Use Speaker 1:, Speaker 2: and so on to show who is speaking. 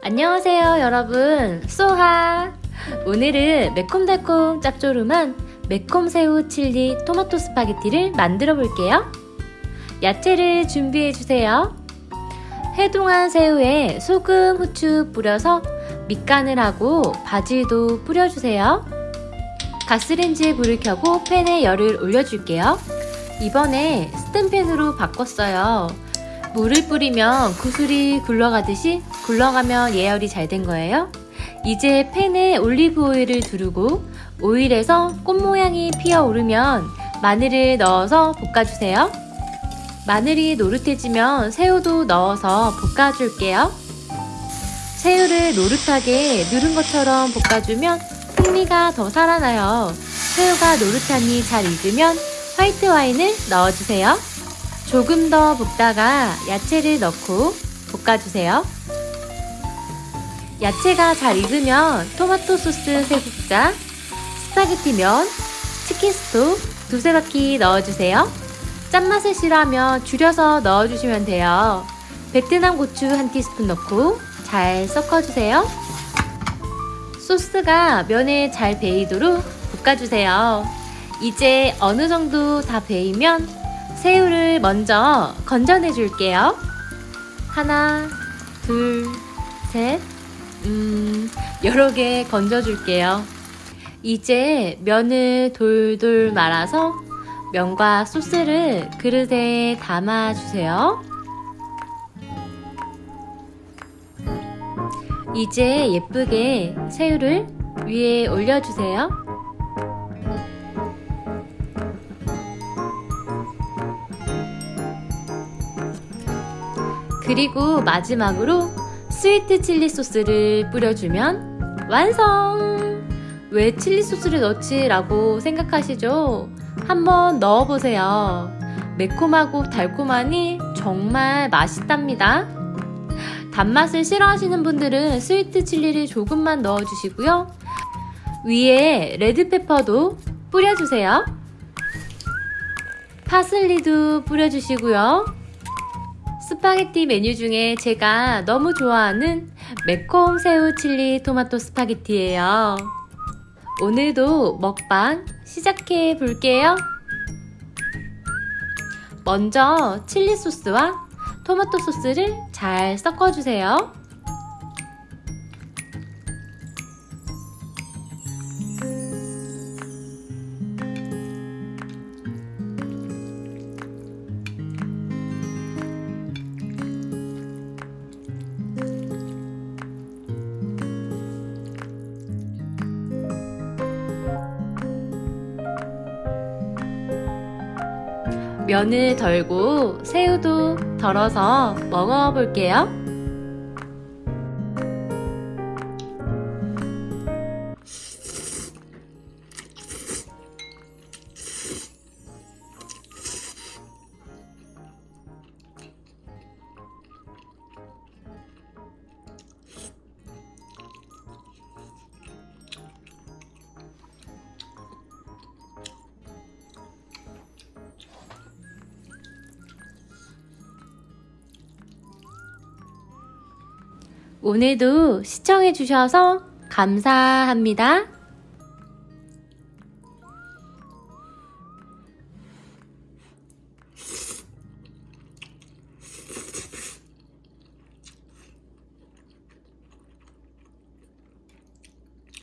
Speaker 1: 안녕하세요 여러분. 소하. 오늘은 매콤달콤 짭조름한 매콤 새우 칠리 토마토 스파게티를 만들어 볼게요. 야채를 준비해 주세요. 해동한 새우에 소금, 후추 뿌려서 밑간을 하고 바질도 뿌려주세요. 가스레인지에 불을 켜고 팬에 열을 올려줄게요. 이번에 스텐팬으로 바꿨어요. 물을 뿌리면 구슬이 굴러가듯이 굴러가면 예열이 잘 된 거예요. 이제 팬에 올리브 오일을 두르고 오일에서 꽃 모양이 피어오르면 마늘을 넣어서 볶아주세요. 마늘이 노릇해지면 새우도 넣어서 볶아줄게요. 새우를 노릇하게 누른 것처럼 볶아주면 풍미가 더 살아나요. 새우가 노릇하니 잘 익으면 화이트 와인을 넣어주세요. 조금 더 볶다가 야채를 넣고 볶아주세요. 야채가 잘 익으면 토마토 소스 3국자, 스파게티 면, 치킨 스톡 두세 바퀴 넣어주세요. 짠맛을 싫어하면 줄여서 넣어주시면 돼요. 베트남 고추 한 티스푼 넣고 잘 섞어주세요. 소스가 면에 잘 배이도록 볶아주세요. 이제 어느 정도 다 배이면 새우를 먼저 건져내 줄게요. 하나, 둘, 셋, 음, 여러 개 건져 줄게요. 이제 면을 돌돌 말아서 면과 소스를 그릇에 담아 주세요. 이제 예쁘게 새우를 위에 올려주세요. 그리고 마지막으로 스위트 칠리 소스를 뿌려주면 완성! 왜 칠리 소스를 넣지? 라고 생각하시죠? 한번 넣어보세요. 매콤하고 달콤하니 정말 맛있답니다. 단맛을 싫어하시는 분들은 스위트 칠리를 조금만 넣어주시고요. 위에 레드페퍼도 뿌려주세요. 파슬리도 뿌려주시고요. 스파게티 메뉴 중에 제가 너무 좋아하는 매콤 새우 칠리 토마토 스파게티예요. 오늘도 먹방 시작해 볼게요. 먼저 칠리 소스와 토마토 소스를 잘 섞어주세요. 면을 덜고 새우도 덜어서 먹어볼게요. 오늘도 시청해주셔서 감사합니다.